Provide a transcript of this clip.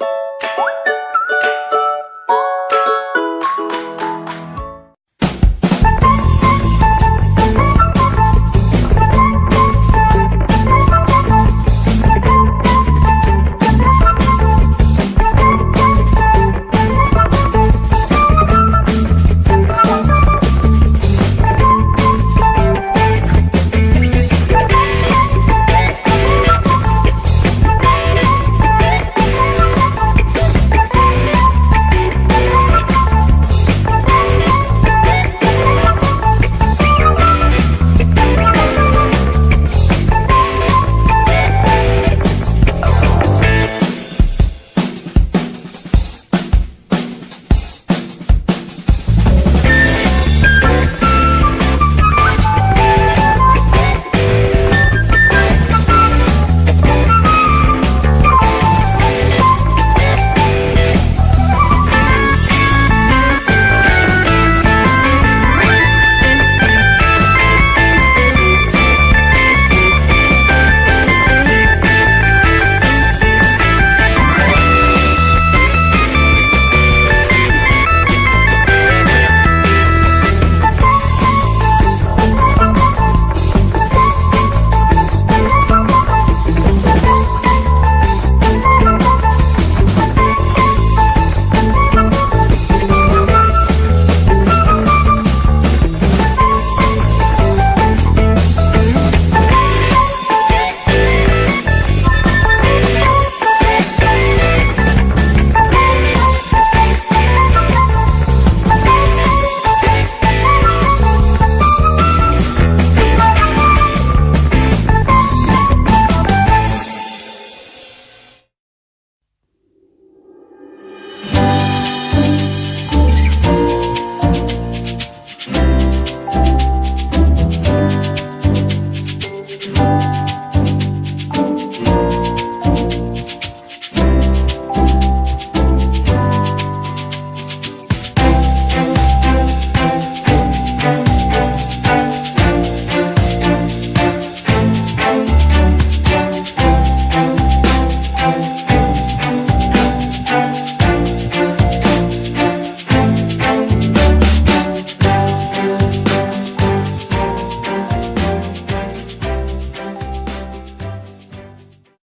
you